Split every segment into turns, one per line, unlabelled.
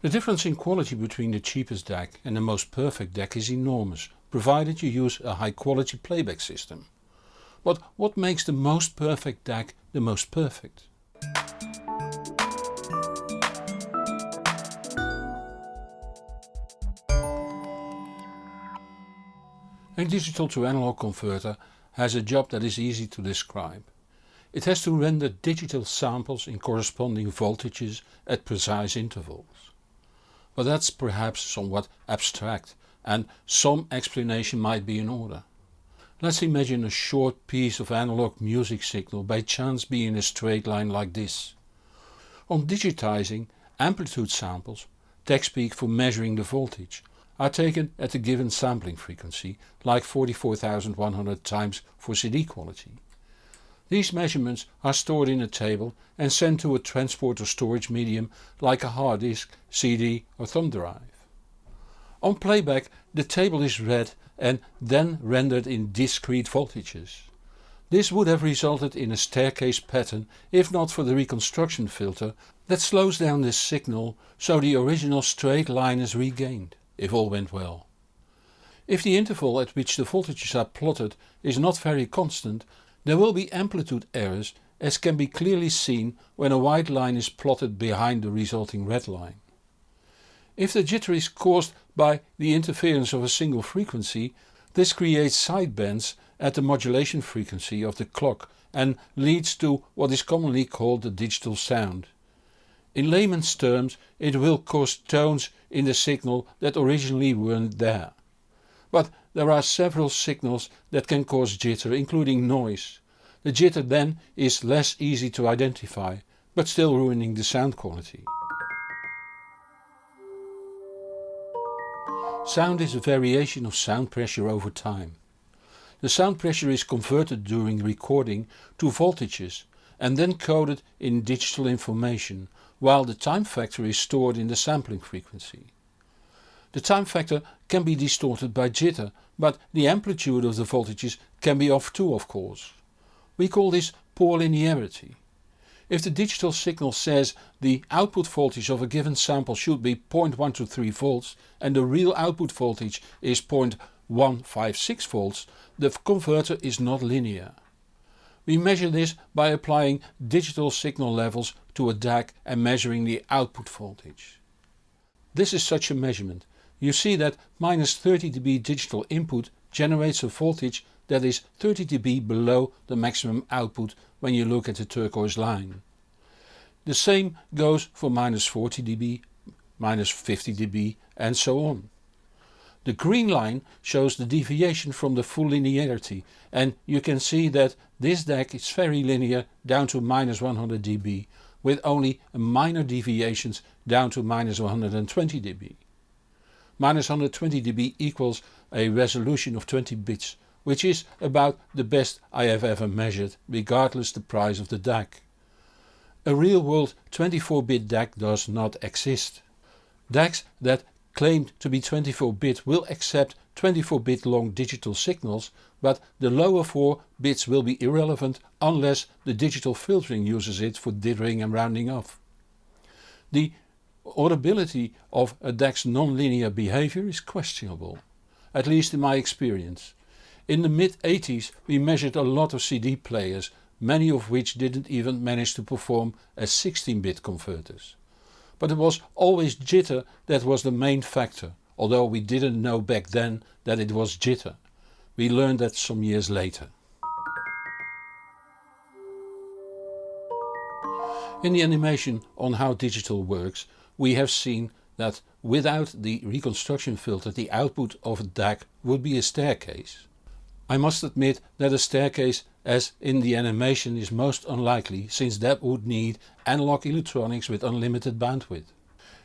The difference in quality between the cheapest DAC and the most perfect DAC is enormous, provided you use a high quality playback system. But what makes the most perfect DAC the most perfect? A digital to analog converter has a job that is easy to describe. It has to render digital samples in corresponding voltages at precise intervals. But that's perhaps somewhat abstract and some explanation might be in order. Let's imagine a short piece of analog music signal by chance being a straight line like this. On digitizing, amplitude samples, tech speak for measuring the voltage, are taken at a given sampling frequency like 44100 times for CD quality. These measurements are stored in a table and sent to a transport or storage medium like a hard disk, CD or thumb drive. On playback the table is read and then rendered in discrete voltages. This would have resulted in a staircase pattern if not for the reconstruction filter that slows down this signal so the original straight line is regained if all went well. If the interval at which the voltages are plotted is not very constant there will be amplitude errors as can be clearly seen when a white line is plotted behind the resulting red line. If the jitter is caused by the interference of a single frequency this creates sidebands at the modulation frequency of the clock and leads to what is commonly called the digital sound. In layman's terms it will cause tones in the signal that originally weren't there. But there are several signals that can cause jitter including noise. The jitter then is less easy to identify but still ruining the sound quality. Sound is a variation of sound pressure over time. The sound pressure is converted during recording to voltages and then coded in digital information while the time factor is stored in the sampling frequency. The time factor can be distorted by jitter but the amplitude of the voltages can be off too of course. We call this poor linearity. If the digital signal says the output voltage of a given sample should be 0.123 volts and the real output voltage is 0.156 volts, the converter is not linear. We measure this by applying digital signal levels to a DAC and measuring the output voltage. This is such a measurement. You see that minus 30 dB digital input generates a voltage that is 30 dB below the maximum output when you look at the turquoise line. The same goes for minus 40 dB, minus 50 dB and so on. The green line shows the deviation from the full linearity and you can see that this DAC is very linear down to minus 100 dB with only minor deviations down to minus 120 dB. Minus 120 dB equals a resolution of 20 bits which is about the best I have ever measured regardless the price of the DAC. A real world 24 bit DAC does not exist. DACs that claimed to be 24-bit will accept 24-bit long digital signals but the lower 4 bits will be irrelevant unless the digital filtering uses it for dithering and rounding off. The audibility of a DAC's non-linear behavior is questionable, at least in my experience. In the mid 80s we measured a lot of CD players, many of which didn't even manage to perform as 16-bit converters but it was always jitter that was the main factor, although we didn't know back then that it was jitter. We learned that some years later. In the animation on how digital works we have seen that without the reconstruction filter the output of a DAC would be a staircase. I must admit that a staircase as in the animation is most unlikely since that would need analog electronics with unlimited bandwidth.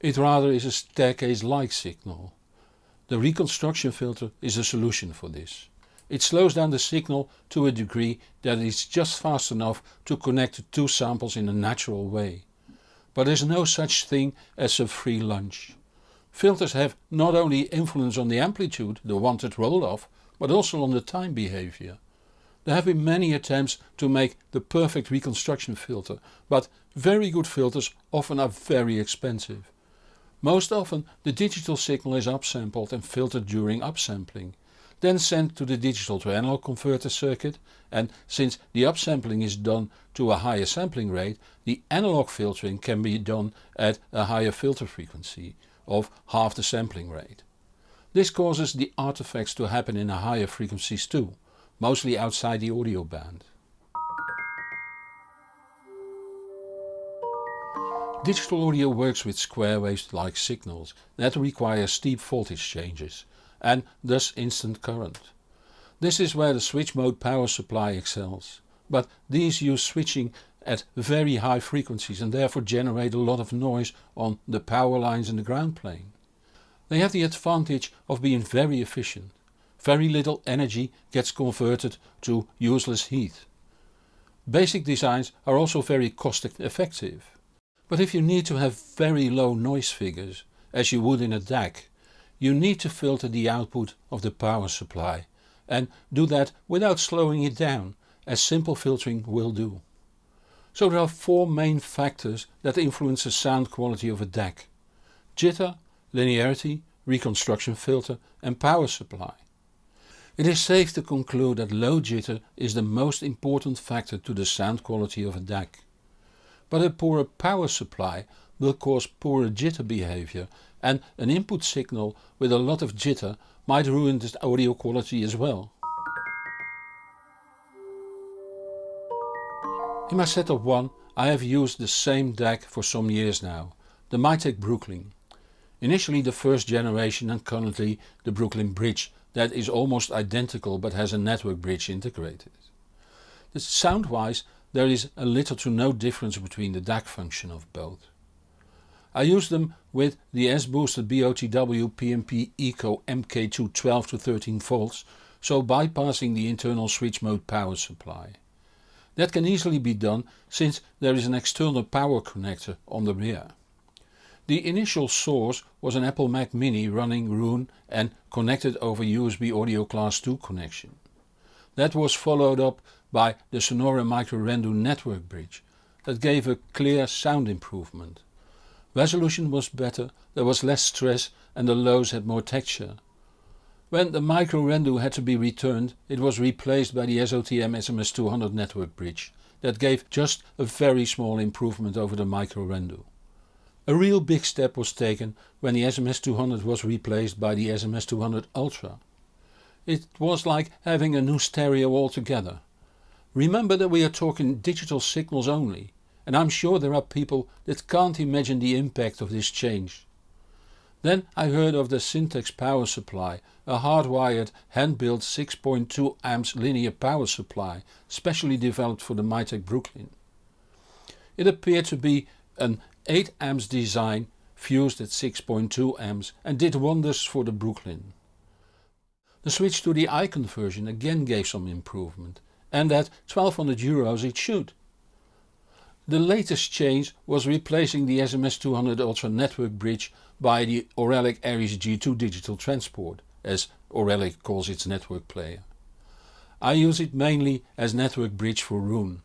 It rather is a staircase-like signal. The reconstruction filter is a solution for this. It slows down the signal to a degree that is just fast enough to connect the two samples in a natural way. But there is no such thing as a free lunch. Filters have not only influence on the amplitude, the wanted roll-off, but also on the time behavior. There have been many attempts to make the perfect reconstruction filter, but very good filters often are very expensive. Most often the digital signal is upsampled and filtered during upsampling, then sent to the digital to analog converter circuit and since the upsampling is done to a higher sampling rate the analog filtering can be done at a higher filter frequency of half the sampling rate. This causes the artifacts to happen in higher frequencies too, mostly outside the audio band. Digital audio works with square waves like signals that require steep voltage changes and thus instant current. This is where the switch mode power supply excels, but these use switching at very high frequencies and therefore generate a lot of noise on the power lines in the ground plane. They have the advantage of being very efficient. Very little energy gets converted to useless heat. Basic designs are also very cost effective. But if you need to have very low noise figures, as you would in a DAC, you need to filter the output of the power supply and do that without slowing it down, as simple filtering will do. So there are four main factors that influence the sound quality of a DAC. Jitter, linearity, reconstruction filter and power supply. It is safe to conclude that low jitter is the most important factor to the sound quality of a DAC but a poorer power supply will cause poorer jitter behavior and an input signal with a lot of jitter might ruin the audio quality as well. In my setup 1 I have used the same DAC for some years now, the Mytek Brooklyn. Initially the first generation and currently the Brooklyn Bridge that is almost identical but has a network bridge integrated. Sound wise there is a little to no difference between the DAC function of both. I use them with the sBooster BOTW PMP Eco MK2 12 to 13 volts so bypassing the internal switch mode power supply. That can easily be done since there is an external power connector on the rear. The initial source was an Apple Mac mini running Roon and connected over USB audio class 2 connection. That was followed up by the Sonore Micro Rendu network bridge that gave a clear sound improvement. Resolution was better, there was less stress and the lows had more texture. When the Micro Rendu had to be returned it was replaced by the SOTM SMS200 network bridge that gave just a very small improvement over the Micro Rendu. A real big step was taken when the SMS200 was replaced by the SMS200 Ultra. It was like having a new stereo altogether. Remember that we are talking digital signals only and I'm sure there are people that can't imagine the impact of this change. Then I heard of the Syntax power supply, a hardwired hand-built 6.2 amps linear power supply specially developed for the Mytek Brooklyn. It appeared to be an 8 amps design fused at 6.2 amps and did wonders for the Brooklyn. The switch to the icon version again gave some improvement and at 1200 euros it should. The latest change was replacing the SMS200 Ultra network bridge by the Auralic Aries G2 digital transport, as Auralic calls its network player. I use it mainly as network bridge for Roon.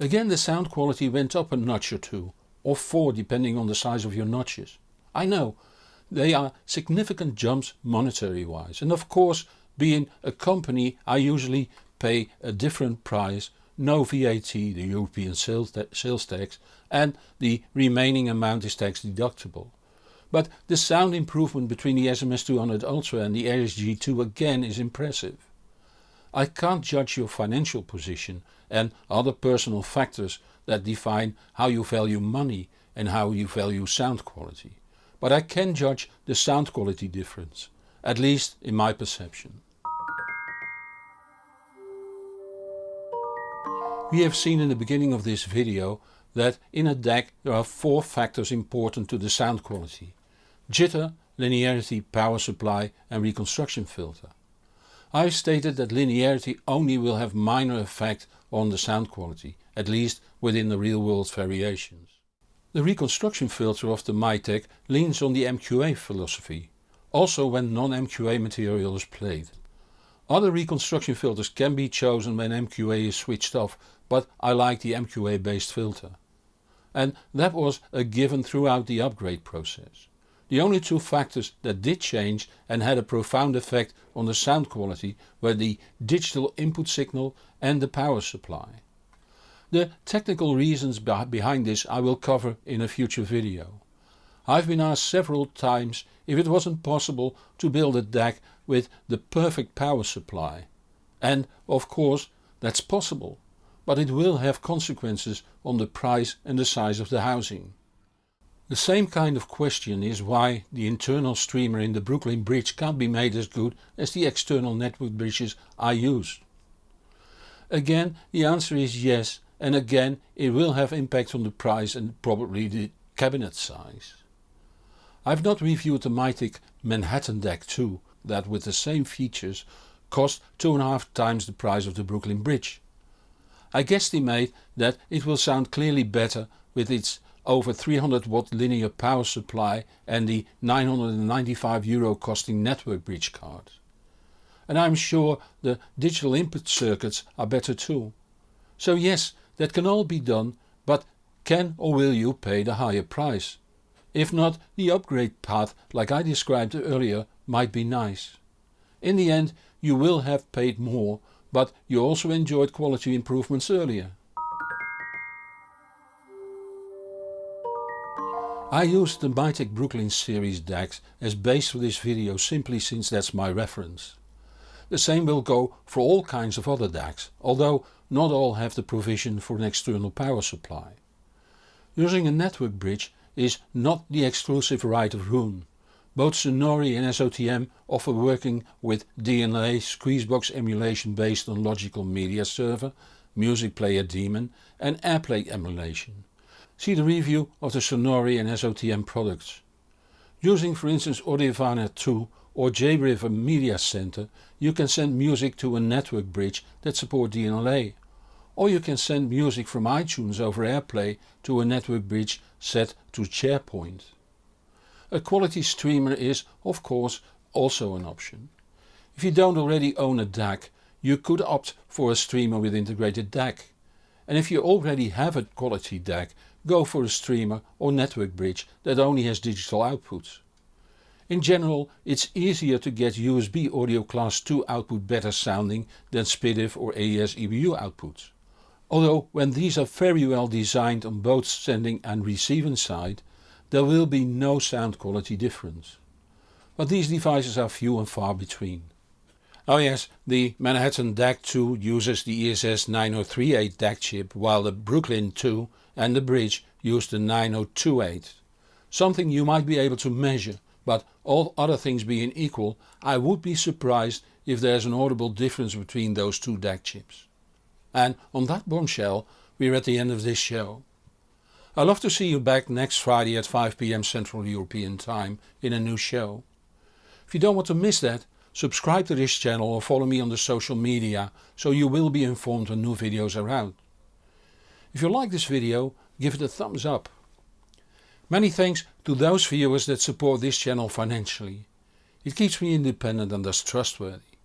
Again the sound quality went up a notch or two, or four depending on the size of your notches. I know, they are significant jumps monetary wise and of course being a company I usually pay a different price, no VAT, the European sales, tax and the remaining amount is tax deductible. But the sound improvement between the SMS200 Ultra and the Aries G2 again is impressive. I can't judge your financial position and other personal factors that define how you value money and how you value sound quality. But I can judge the sound quality difference, at least in my perception. We have seen in the beginning of this video that in a DAC there are four factors important to the sound quality. Jitter, linearity, power supply and reconstruction filter. I have stated that linearity only will have minor effect on the sound quality, at least within the real world variations. The reconstruction filter of the Mytek leans on the MQA philosophy, also when non-MQA material is played. Other reconstruction filters can be chosen when MQA is switched off but I like the MQA based filter. And that was a given throughout the upgrade process. The only two factors that did change and had a profound effect on the sound quality were the digital input signal and the power supply. The technical reasons behind this I will cover in a future video. I've been asked several times if it wasn't possible to build a DAC with the perfect power supply. And of course that's possible, but it will have consequences on the price and the size of the housing. The same kind of question is why the internal streamer in the Brooklyn bridge can't be made as good as the external network bridges I used. Again the answer is yes and again it will have impact on the price and probably the cabinet size. I've not reviewed the Mytek Manhattan DAC 2 that with the same features cost two and a half times the price of the Brooklyn bridge. I guesstimate that it will sound clearly better with its over 300 watt linear power supply and the 995 euro costing network bridge card. And I'm sure the digital input circuits are better too. So yes that can all be done but can or will you pay the higher price? If not the upgrade path like I described earlier might be nice. In the end you will have paid more but you also enjoyed quality improvements earlier. I used the Mytek Brooklyn series DACs as base for this video simply since that's my reference. The same will go for all kinds of other DACs, although not all have the provision for an external power supply. Using a network bridge is not the exclusive right of Roon. Both Sonore and SOTM offer working with DLNA Squeezebox emulation based on Logitech Media Server, Music Player Daemon and AirPlay emulation. See the review of the Sonore and SOTM products. Using for instance Audirvana 2 or JRiver Media Center you can send music to a network bridge that support DLNA. Or you can send music from iTunes over AirPlay to a network bridge set to Shairport. A quality streamer is of course also an option. If you don't already own a DAC you could opt for a streamer with integrated DAC. And if you already have a quality DAC go for a streamer or network bridge that only has digital outputs. In general it's easier to get USB audio class 2 output better sounding than SPDIF or AES EBU outputs. Although when these are very well designed on both sending and receiving side there will be no sound quality difference. But these devices are few and far between. Oh yes, the Manhattan DAC 2 uses the ESS 9038 DAC chip while the Brooklyn 2 and the bridge use the 9028. Something you might be able to measure but all other things being equal I would be surprised if there's an audible difference between those two DAC chips. And on that bombshell we're at the end of this show. I love to see you back next Friday at 5pm Central European time in a new show. If you don't want to miss that Subscribe to this channel or follow me on the social media so you will be informed when new videos are out. If you like this video give it a thumbs up. Many thanks to those viewers that support this channel financially. It keeps me independent and thus trustworthy.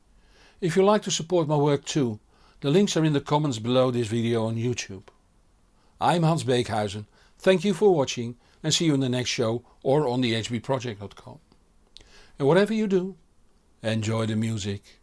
If you like to support my work too, the links are in the comments below this video on YouTube. I'm Hans Beekhuyzen, thank you for watching and see you in the next show or on the hbproject.com. And whatever you do, Enjoy the music.